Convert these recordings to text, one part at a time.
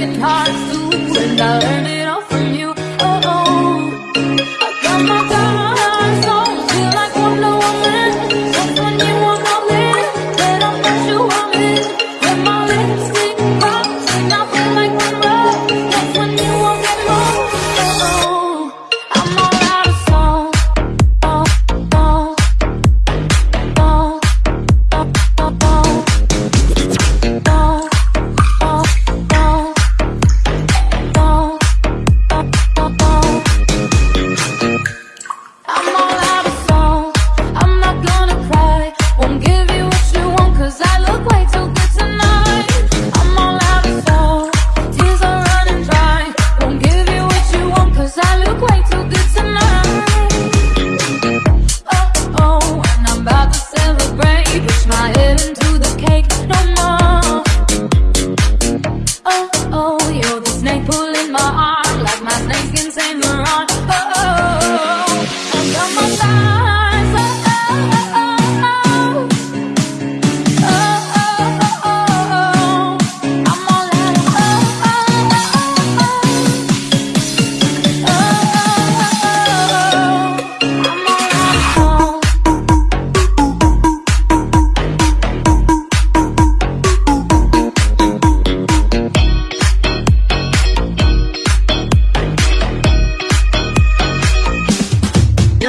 broken heart too, and I learned. it.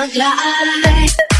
your life.